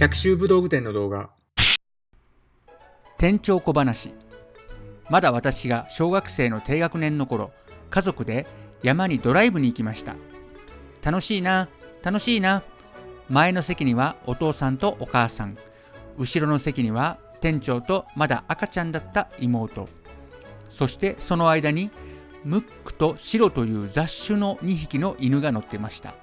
百秋武道具店の動画。店長小話。まだ私が小学生の低学年の頃家族で山にドライブに行きました。楽しいな楽しいな。前の席にはお父さんとお母さん。後ろの席には店長とまだ赤ちゃんだった妹。そしてその間にムックとシロという雑種の2匹の犬が乗ってました。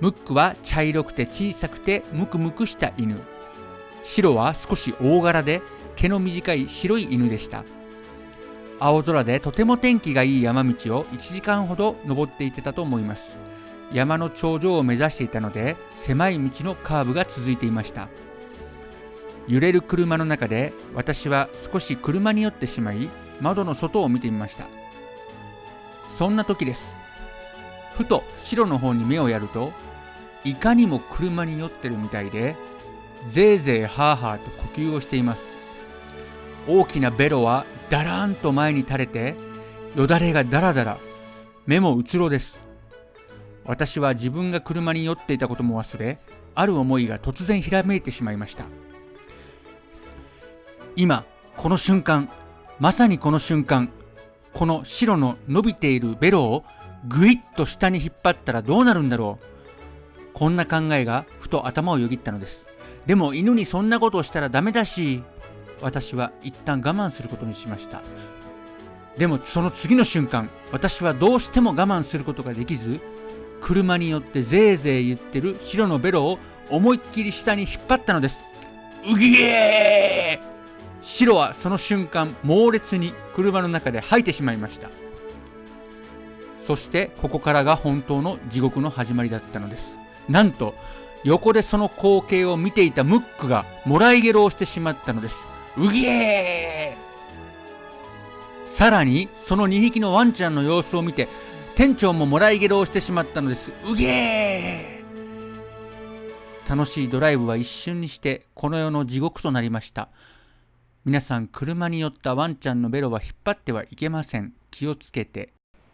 ムックは茶色くて小さくてムクムクした犬。白は少し大柄で毛の短い白い犬でした。青空でとても天気がいい山道を1時間ほど登っていってたと思います。山の頂上を目指していたので狭い道のカーブが続いていました。揺れる車の中で私は少し車に寄ってしまい窓の外を見てみました。そんな時です。ふと白の方に目をやるといかにも車に酔ってるみたいでぜいぜいハーハーと呼吸をしています。大きなベロはだらんと前に垂れてよだれがだらだら目もうつろです。私は自分が車に酔っていたことも忘れある思いが突然ひらめいてしまいました。今この瞬間まさにこの瞬間この白の伸びているベロをぐいっと下に引っ張ったらどうなるんだろう。こんな考えがふと頭をよぎったのです。でも犬にそんなことをしたらダメだし私は一旦我慢することにしました。でもその次の瞬間私はどうしても我慢することができず車によってぜいぜい言ってる白のベロを思いっきり下に引っ張ったのです。うぎえー！白はその瞬間猛烈に車の中で吐いてしまいました。そしてここからが本当の地獄の始まりだったのです。なんと横でその光景を見ていたムックがもらいゲロをしてしまったのです。うぎえー!さらにその2匹のワンちゃんの様子を見て店長ももらいゲロをしてしまったのです。うげえ楽しいドライブは一瞬にしてこの世の地獄となりました。皆さん車に寄ったワンちゃんのベロは引っ張ってはいけません。気をつけて。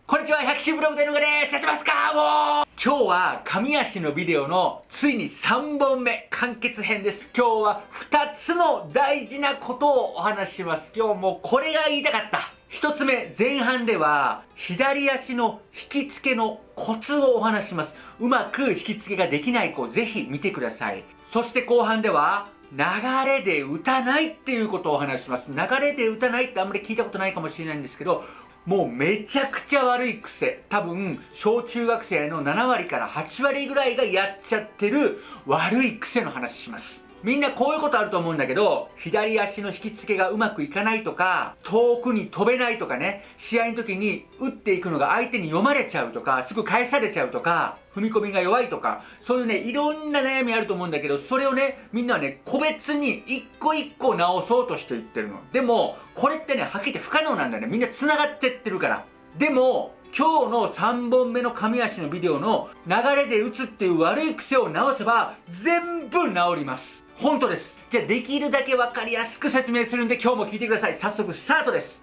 こんにちは、百秋ブログでのがです。やってますか？今日は、神足のビデオのついに3本目、完結編です。今日は2つの大事なことをお話しします。今日もこれが言いたかった。1つ目、前半では、左足の引き付けのコツをお話します。うまく引き付けができない子、ぜひ見てください。そして後半では、流れで打たないっていうことをお話します。流れで打たないってあんまり聞いたことないかもしれないんですけど、もうめちゃくちゃ悪い癖。多分、小中学生の7割から8割ぐらいがやっちゃってる悪い癖の話します。みんなこういうことあると思うんだけど、左足の引き付けがうまくいかないとか、遠くに飛べないとかね、試合の時に打っていくのが相手に読まれちゃうとか、すぐ返されちゃうとか、踏み込みが弱いとか、そういうね、いろんな悩みあると思うんだけど、それをね、みんなはね、個別に一個一個直そうとしていってるの。でも、これってね、はっきり言って不可能なんだよね。みんな繋がってってるから。でも、今日の3本目の神足のビデオの流れで打つっていう悪い癖を直せば全部治ります。本当です。じゃあできるだけ分かりやすく説明するんで今日も聞いてください。早速スタートです。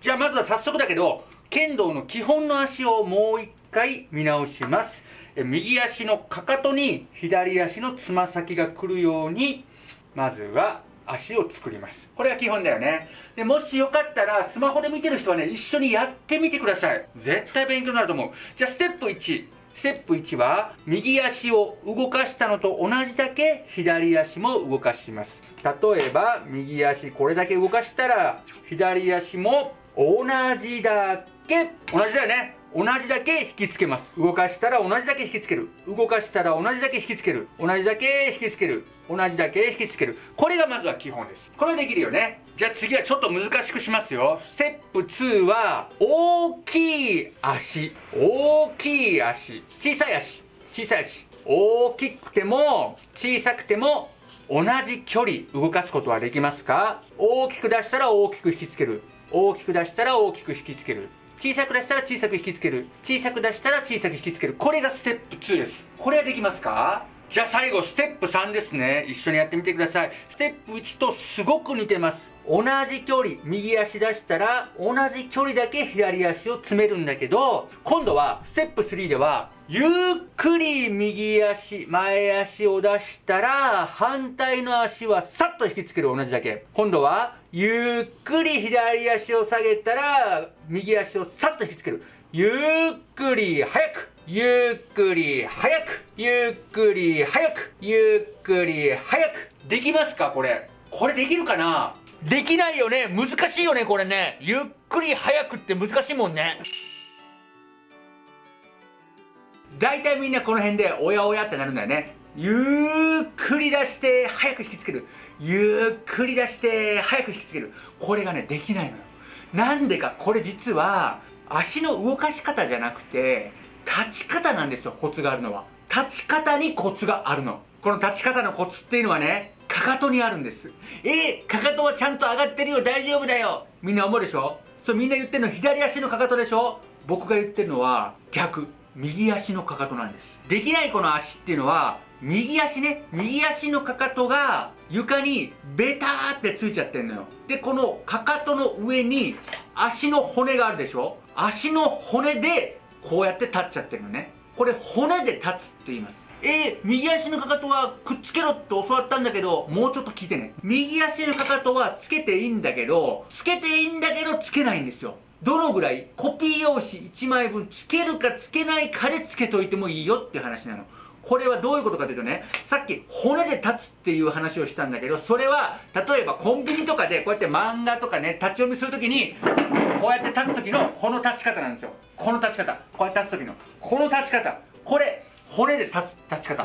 じゃあまずは早速だけど、剣道の基本の足をもう一回見直します。右足のかかとに左足のつま先が来るように、まずは足を作ります。これが基本だよね。で、もしよかったら、スマホで見てる人はね、一緒にやってみてください。絶対勉強になると思う。じゃあ、ステップ1。ステップ1は右足を動かしたのと同じだけ左足も動かします。例えば右足これだけ動かしたら左足も同じだけ。同じだよね。同じだけ引きつけます。動かしたら同じだけ引きつける。動かしたら同じだけ引きつける。同じだけ引きつける。同じだけ引きつける。これがまずは基本です。これできるよね。じゃあ次はちょっと難しくしますよ。ステップ2は大きい足。大きい足。小さい足。小さい足。大きくても小さくても同じ距離動かすことはできますか？大きく出したら大きく引きつける。大きく出したら大きく引きつける。小さく出したら小さく引きつける。小さく出したら小さく引きつける。これがステップ2です。これはできますか？じゃあ最後ステップ3ですね。一緒にやってみてください。ステップ1とすごく似てます。同じ距離右足出したら同じ距離だけ左足を詰めるんだけど今度はステップ3ではゆっくり右足前足を出したら反対の足はさっと引きつける同じだけ。今度はゆっくり左足を下げたら右足をさっと引きつける。ゆっくり早くゆっくり早くゆっくり早くゆっくり早く。できますかこれ。これできるかな？できないよね。難しいよねこれね。ゆっくり早くって難しいもんね。大体みんなこの辺でおやおやってなるんだよね。ゆっくり出して早く引きつける。ゆっくり出して早く引きつける。これがねできないのよ。なんでかこれ実は足の動かし方じゃなくて立ち方なんですよコツがあるのは。立ち方にコツがあるの。この立ち方のコツっていうのはねかかとにあるんです。えー、かかとはちゃんと上がってるよ。大丈夫だよ。みんな思うでしょ？そうみんな言ってるの左足のかかとでしょ？僕が言ってるのは逆。右足のかかとなんです。できない子の足っていうのは右足ね。右足のかかとが床にベターってついちゃってんのよ。でこのかかとの上に足の骨があるでしょ？足の骨でこうやって立っちゃってるのね。これ骨で立つって言います。えー、右足のかかとはくっつけろって教わったんだけど、もうちょっと聞いてね。右足のかかとはつけていいんだけど、つけていいんだけどつけないんですよ。どのぐらい？コピー用紙1枚分つけるかつけないかでつけといてもいいよっていう話なの。これはどういうことかというとね、さっき骨で立つっていう話をしたんだけど、それは、例えばコンビニとかでこうやって漫画とかね、立ち読みするときに、こうやって立つ時のこの立ち方なんですよ。この立ち方。こうやって立つ時の。この立ち方。これ、骨で立つ立ち方。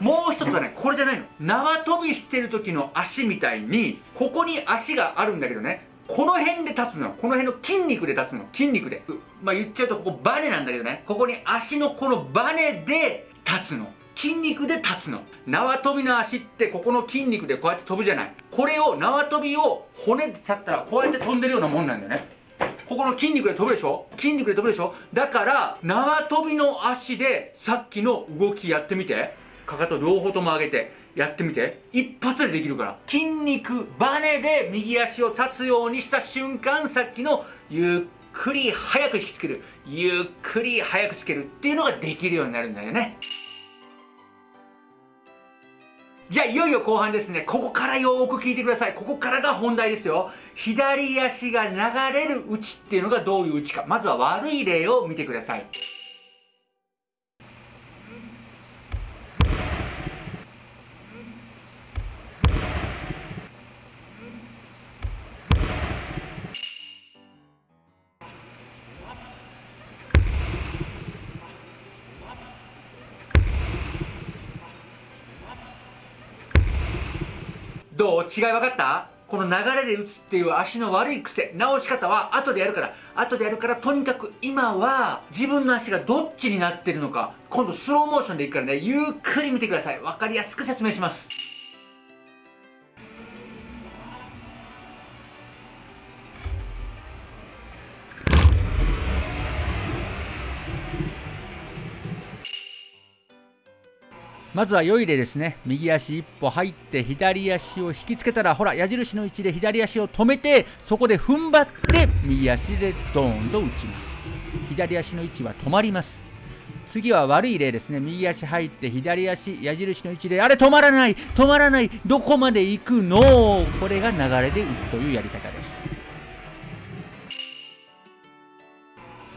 もう一つはねこれじゃないの。縄跳びしてる時の足みたいにここに足があるんだけどねこの辺で立つのこの辺の筋肉で立つの。筋肉で。まあ言っちゃうとここバネなんだけどね。ここに足のこのバネで立つの。筋肉で立つの。縄跳びの足ってここの筋肉でこうやって飛ぶじゃない。これを縄跳びを骨で立ったらこうやって飛んでるようなもんなんだよね。ここの筋肉で飛ぶでしょ？筋肉で飛ぶでしょ？だから縄跳びの足でさっきの動きやってみて。かかと両方とも上げてやってみて。一発でできるから。筋肉バネで右足を立つようにした瞬間さっきのゆっくり早く引きつける。ゆっくり早くつけるっていうのができるようになるんだよね。じゃあいよいよ後半ですね。ここからよーく聞いてください。ここからが本題ですよ。左足が流れる打ちっていうのがどういう打ちか。まずは悪い例を見てください。どう？違い分かった？この流れで打つっていう足の悪い癖。直し方は後でやるから。後でやるからとにかく今は自分の足がどっちになってるのか。今度スローモーションでいくからね。ゆっくり見てください。分かりやすく説明します。まずは良い例ですね右足一歩入って左足を引きつけたらほら矢印の位置で左足を止めてそこで踏ん張って右足でドーンと打ちます。左足の位置は止まります。次は悪い例ですね。右足入って左足矢印の位置であれ止まらない止まらないどこまで行くのこれが流れで打つというやり方です。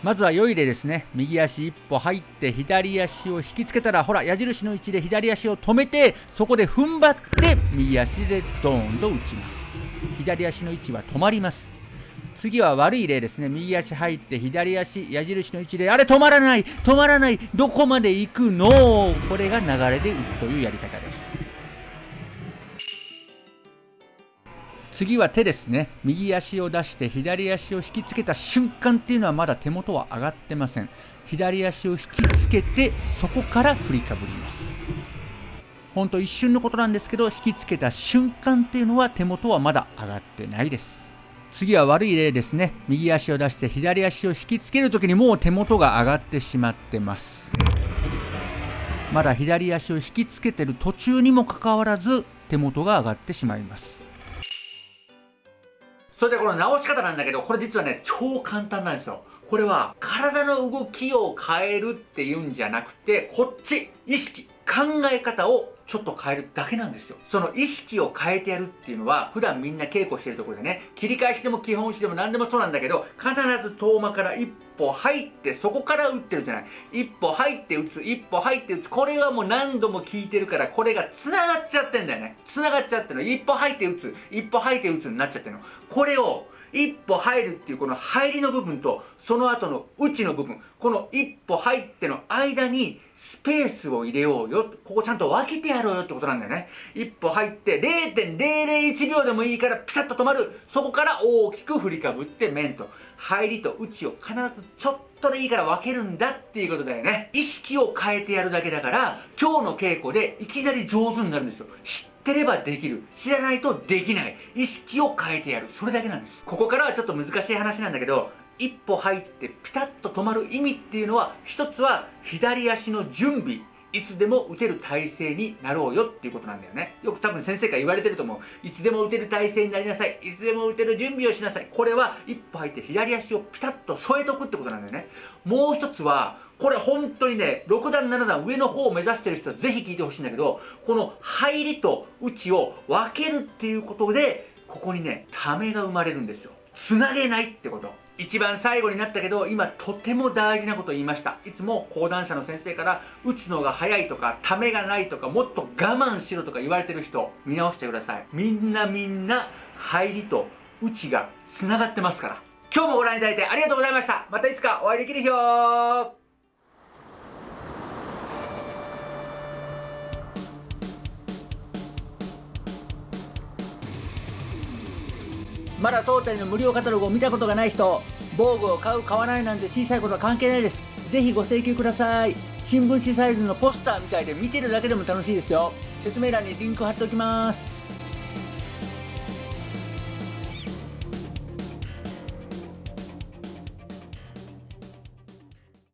まずは良い例ですね右足一歩入って左足を引きつけたらほら矢印の位置で左足を止めてそこで踏ん張って右足でドーンと打ちます。左足の位置は止まります。次は悪い例ですね。右足入って左足矢印の位置であれ止まらない止まらないどこまで行くの？これが流れで打つというやり方です。次は手ですね。右足を出して左足を引きつけた瞬間っていうのはまだ手元は上がってません。左足を引きつけてそこから振りかぶります。ほんと一瞬のことなんですけど引きつけた瞬間っていうのは手元はまだ上がってないです。次は悪い例ですね。右足を出して左足を引きつける時にもう手元が上がってしまってます。まだ左足を引きつけてる途中にもかかわらず手元が上がってしまいます。それでこの直し方なんだけどこれ実はね超簡単なんですよ。これは体の動きを変えるっていうんじゃなくてこっち意識考え方をちょっと変えるだけなんですよ。その意識を変えてやるっていうのは、普段みんな稽古してるところでね、切り返しでも基本しでも何でもそうなんだけど、必ず遠間から一歩入って、そこから打ってるじゃない。一歩入って打つ、一歩入って打つ。これはもう何度も聞いてるから、これが繋がっちゃってんだよね。繋がっちゃってるの。一歩入って打つ、一歩入って打つになっちゃってるの。これを、一歩入るっていうこの入りの部分とその後の内の部分。この一歩入っての間にスペースを入れようよ。ここちゃんと分けてやろうよってことなんだよね。一歩入って0.001秒でもいいからピタッと止まる。そこから大きく振りかぶって面と。入りと内を必ずちょっとでいいから分けるんだっていうことだよね。意識を変えてやるだけだから今日の稽古でいきなり上手になるんですよ。ってればできる知らないとできない。意識を変えてやる。それだけなんです。ここからはちょっと難しい話なんだけど一歩入ってピタッと止まる意味っていうのは一つは左足の準備。いつでも打てる体勢になろうよっていうことなんだよね。よく多分先生から言われてると思う。いつでも打てる体勢になりなさい。いつでも打てる準備をしなさい。これは一歩入って左足をピタッと添えとくってことなんだよね。もう一つはこれ本当にね6段7段上の方を目指してる人はぜひ聞いてほしいんだけどこの入りと内を分けるっていうことでここにねためが生まれるんですよ。つなげないってこと。一番最後になったけど今とても大事なこと言いました。いつも講談社の先生から打つのが早いとかためがないとかもっと我慢しろとか言われてる人見直してください。みんなみんな入りと内がつながってますから。今日もご覧いただいてありがとうございました。またいつかお会いできる日まだ当店の無料カタログを見たことがない人防具を買う買わないなんて小さいことは関係ないです。ぜひご請求ください。新聞紙サイズのポスターみたいで見てるだけでも楽しいですよ。説明欄にリンク貼っておきます。